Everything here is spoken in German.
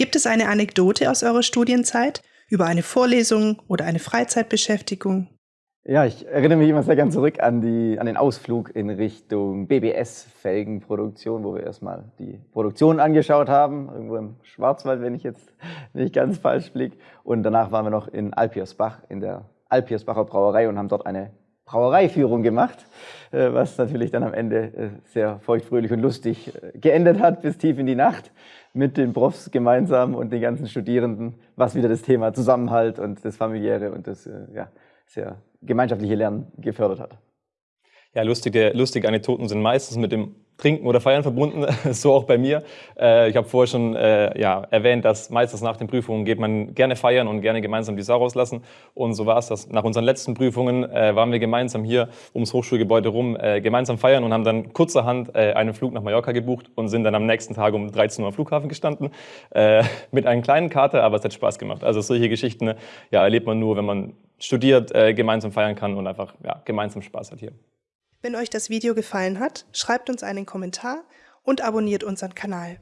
Gibt es eine Anekdote aus eurer Studienzeit über eine Vorlesung oder eine Freizeitbeschäftigung? Ja, ich erinnere mich immer sehr gern zurück an, die, an den Ausflug in Richtung BBS-Felgenproduktion, wo wir erstmal die Produktion angeschaut haben, irgendwo im Schwarzwald, wenn ich jetzt nicht ganz falsch blicke. Und danach waren wir noch in Alpiersbach, in der Alpiersbacher Brauerei und haben dort eine Brauereiführung gemacht, äh, was natürlich dann am Ende äh, sehr feuchtfröhlich und lustig äh, geendet hat, bis tief in die Nacht mit den Profs gemeinsam und den ganzen Studierenden, was wieder das Thema Zusammenhalt und das familiäre und das ja, sehr gemeinschaftliche Lernen gefördert hat. Ja, lustige, lustige Anekdoten sind meistens mit dem Trinken oder Feiern verbunden, so auch bei mir. Äh, ich habe vorher schon äh, ja, erwähnt, dass meistens nach den Prüfungen geht man gerne feiern und gerne gemeinsam die Sau rauslassen. Und so war es das. Nach unseren letzten Prüfungen äh, waren wir gemeinsam hier ums Hochschulgebäude rum, gemeinsam feiern und haben dann kurzerhand einen Flug nach Mallorca gebucht und sind dann am nächsten Tag um 13 Uhr am Flughafen gestanden. Mit einem kleinen Kater, aber es hat Spaß gemacht. Also solche Geschichten ja, erlebt man nur, wenn man studiert, gemeinsam feiern kann und einfach ja, gemeinsam Spaß hat hier. Wenn euch das Video gefallen hat, schreibt uns einen Kommentar und abonniert unseren Kanal.